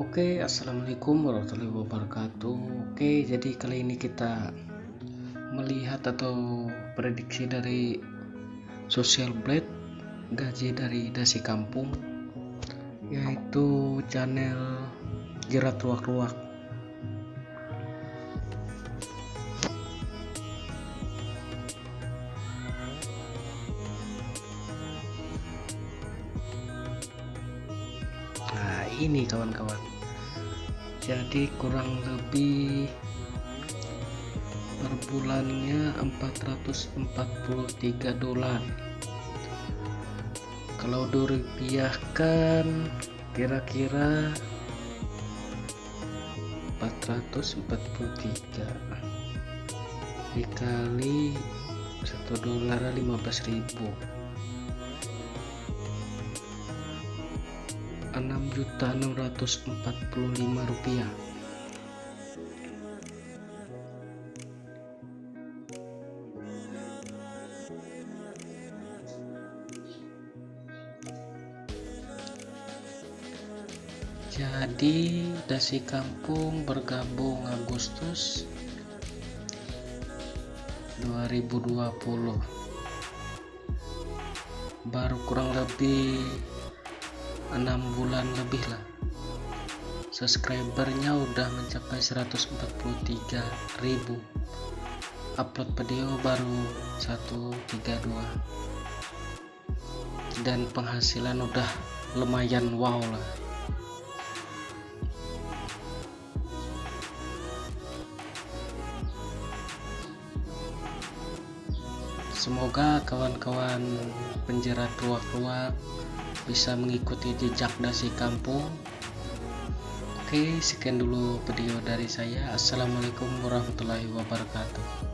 Oke, assalamualaikum warahmatullahi wabarakatuh. Oke, jadi kali ini kita melihat atau prediksi dari Social Blade gaji dari dasi kampung, yaitu channel jerat ruak-ruak. Nah, ini kawan-kawan. Jadi kurang lebih per bulannya 443 dolar. Kalau dirupiahkan kira-kira 443 dikali 1 dolar 15.000 6.645 rupiah. Jadi dasi kampung bergabung Agustus 2020 baru kurang lebih enam bulan lebih lah. Subscribernya udah mencapai 143.000 upload video baru 132 dan penghasilan udah lumayan wow lah. Semoga kawan-kawan penjerat ruak-ruak bisa mengikuti jejak dasi kampung. Oke sekian dulu video dari saya. Assalamualaikum warahmatullahi wabarakatuh